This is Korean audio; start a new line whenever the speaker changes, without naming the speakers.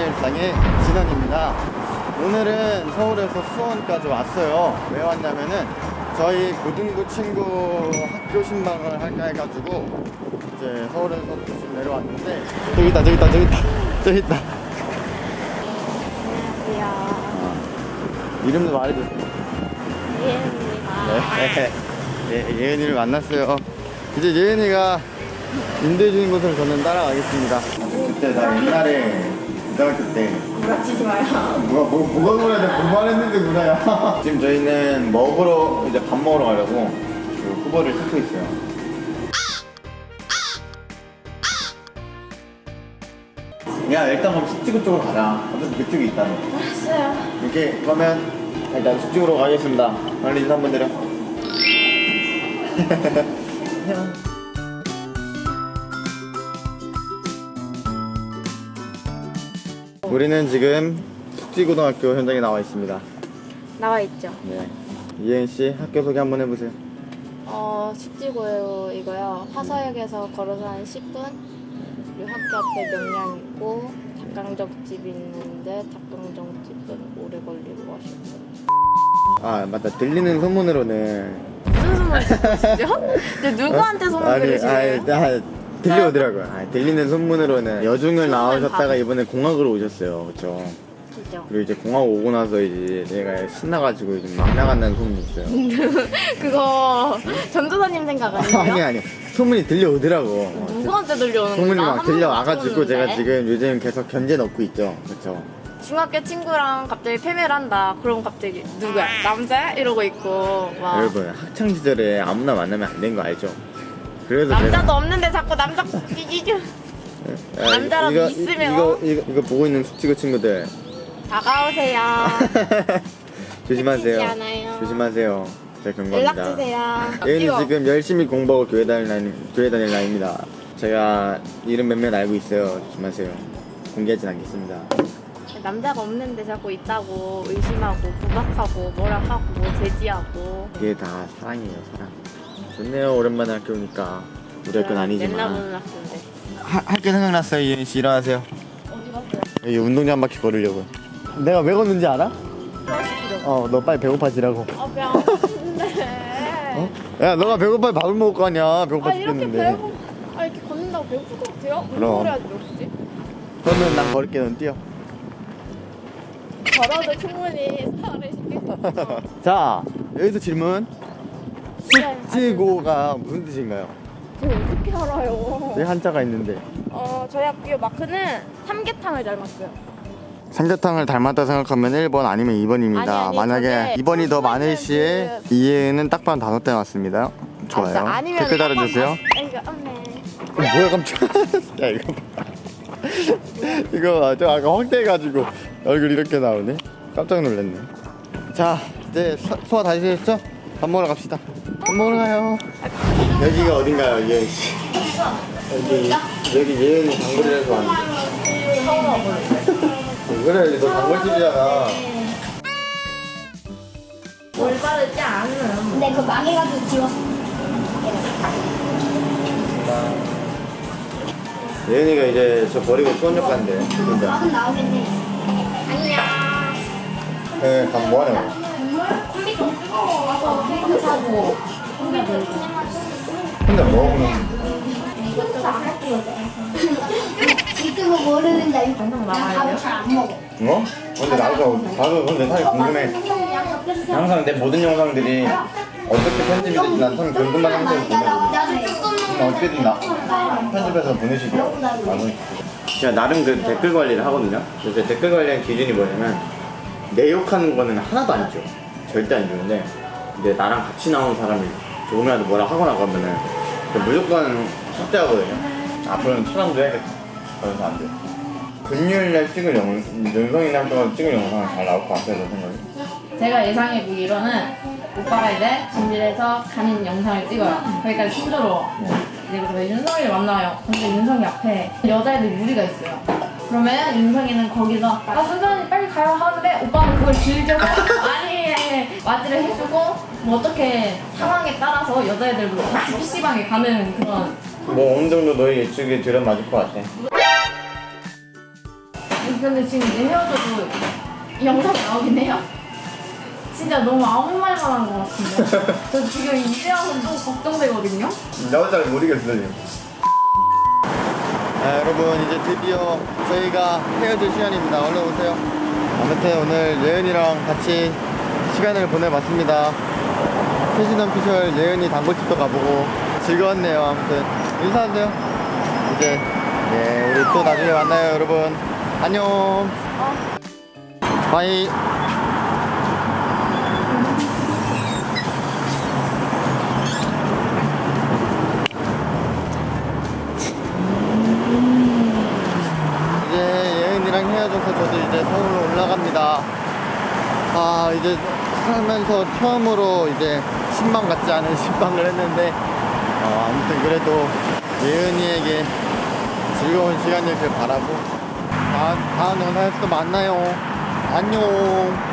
일상의 진원입니다. 오늘은 서울에서 수원까지 왔어요. 왜 왔냐면은 저희 고등부 친구 학교 신방을 할까 해가지고 이제 서울에서 좀 내려왔는데 저기 있다 저기 있다 저기 있다 저기 있다
안녕하세요.
이름도 말해주세요.
예은입니다.
네. 예, 예은이를 만났어요. 이제 예은이가 인도해주는 곳을 저는 따라가겠습니다. 그때 나 옛날에 고등학교 때.
부러치지 마요.
뭐가 뭐, 뭐가 그래 내가 공부 안 했는데 그래야 지금 저희는 먹으러 이제 밥 먹으러 가려고 그 후보를 찾고 있어요. 야 일단 그럼 숙지구 쪽으로 가자. 어차피 그쪽이 있다며
알았어요.
이렇게 그러면 일단 숙지구로 가겠습니다. 빨리 인사 한번 드려 우리는 지금 숙지고등학교 현장에 나와 있습니다
나와 있죠.
네. 이혜은 씨 학교 소개 한번 해보세요.
어, 숙지고요 이거요. 화서역에서 걸어서 한 10분. 그리고 학교 앞에 명량 있고 닭강정집 있는데 닭강정집은 오래 걸리고 맛있어요.
아 맞다 들리는 소문으로는
무슨 소문? 근데 누구한테 소문
아니,
들으시래요?
들려오더라고요. 아, 들리는 소문으로는 여중을 나오셨다가
밥.
이번에 공학으로 오셨어요, 그렇죠?
그죠.
그리고 이제 공학 오고 나서 이제 얘가 신나가지고 이제 막 나간다는 소문이 있어요.
그거 전도사님 생각 아니에요?
아니 아니 소문이 들려오더라고. 어,
누구한테 들려오는
소문이
거야?
막 들려와가지고 제가 지금 요즘 계속 견제 넣고 있죠, 그렇죠?
중학교 친구랑 갑자기 패매를 한다. 그럼 갑자기 누구야? 남자야? 이러고 있고 막
여러분 학창 시절에 아무나 만나면 안 되는 거 알죠? 그래서
남자도 없는데 자꾸 남자 끼기죠.
아,
남자라도
이거,
있으면.
이거, 이거 이거 보고 있는 숙지고 친구들
다가오세요.
조심하세요. 조심하세요. 제가
연락
경고합니다.
주세요.
얘는 지금 열심히 공부하고 교회 다닐 나이, 교회 다닐 나이입니다. 제가 이름 몇몇 알고 있어요. 조심하세요. 공개하진 않겠습니다.
남자가 없는데 자꾸 있다고 의심하고 구박하고 뭐라 하고 뭐 제지하고.
그게 다 사랑이에요, 사랑. 좋네요. 오랜만에 학교 오니까. 우리 학교는
맨날
아니지만.
보는 학교인데.
할게 생각났어요, 이현 씨. 일어나세요.
어디 갔어요?
여기 운동장 한 바퀴 걸으려고. 내가 왜 걷는지 알아? 어, 너 빨리 배고파지라고.
아배안 고픈데.
어? 야, 너가 배고파 밥을 먹을 거 아니야. 배고파
아
죽겠는데.
배고 아 이렇게 걷는다고 배고플 것 같아요?
그럼.
운동을 해야지 역시.
그러면 난 걸을게, 넌 뛰어.
걸어도 충분히 살을 없어.
자, 여기서 질문.
네,
숙지고가 무슨 뜻인가요?
저 어떻게 알아요?
왜 한자가 있는데?
어 저희 학교 마크는 삼계탕을 닮았어요.
삼계탕을 닮았다 생각하면 1번 아니면 2번입니다.
아니, 아니,
만약에
저게
2번이 더
소스는
많으시에 이해는 딱 봐도 다섯 대 맞습니다. 좋아요.
아, 아니면
댓글 달아주세요.
이거 엄매.
어, 뭐야 깜짝. 야 이거 봐. 이거 봐. 저 아까 확대해가지고 얼굴 이렇게 나오네. 깜짝 놀랐네. 자 이제 소- 소화 다 하셨죠? 밥 먹으러 갑시다. 밥 먹으러 가요. 여기가 어딘가요, 예은 씨? 여기 여기 예은이 단골이라서 왔는데.
와보는데.
그래 너 단골집이잖아.
올바르지 않은.
근데 그 망해가지고 지웠어.
예은이가 이제 저 버리고 수원역 간대.
막은 나오겠네.
아니야.
네, 밥 뭐하냐고.
와서 컴퓨터 사고.
혼자.
이거
방송 나가야 돼요?
잘안 먹어.
뭐? 근데 나도 나도 근데 사실 궁금해. 항상 내 모든 영상들이 어떻게 편집이 될지 난참 궁금한.
나도 조금
어떻게든 나 편집해서 보내시더라고. 나는 제가 나름 그 댓글 관리를 하거든요. 그래서 댓글 관리하는 기준이 뭐냐면 내 욕하는 거는 하나도 안 줘. 절대 안 주는데 이제 나랑 같이 나온 사람이 조금이라도 뭐라 하거나 그러면은 그 무조건 삭제하거든요. 앞으로는 차단도 해야겠다. 그래서 안 돼. 금요일날 찍을 영, 윤성이날 동안 찍을 영상은 잘 나올 것 같아서 생각이.
제가 예상해 보기로는 오빠가 이제 준비해서 가는 영상을 찍어요. 거기까지 순조로워. 이제 그래서 윤성이를 만나요. 근데 윤성이 앞에 여자애들 무리가 있어요. 그러면 윤성이는 거기서 아 순선이 빨리 가요 하는데 오빠는 그걸 즐겨서 아니 맞이를 해주고 뭐 어떻게 상황에 따라서 여자애들도 같이 PC방에 가는 그런
뭐 어느 정도 너희 예측이 들어맞을 것 같아.
근데 지금 이제 헤어져도 이 영상이 나오긴 해요. 진짜 너무 아무 말만 한 것 같은데. 저 지금 이제 와서 또 걱정되거든요.
나도 잘 모르겠어요. 아, 여러분 이제 드디어 저희가 헤어질 시간입니다. 얼른 오세요. 아무튼 오늘 예은이랑 같이 시간을 보내봤습니다. 패션 피셜 예은이 단골집도 가보고 즐거웠네요. 아무튼 인사하세요. 이제 네 우리 또 나중에 만나요, 여러분. 안녕. 바이. 이제 예은이랑 헤어져서 저도 이제 서울로 올라갑니다. 아, 이제 살면서 처음으로 이제 신방 같지 않은 신방을 했는데, 어, 아무튼 그래도 예은이에게 즐거운 시간이길 바라고, 다음, 다음 영상에서 또 만나요. 안녕.